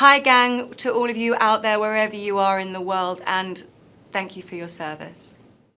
Hi gang to all of you out there wherever you are in the world and thank you for your service.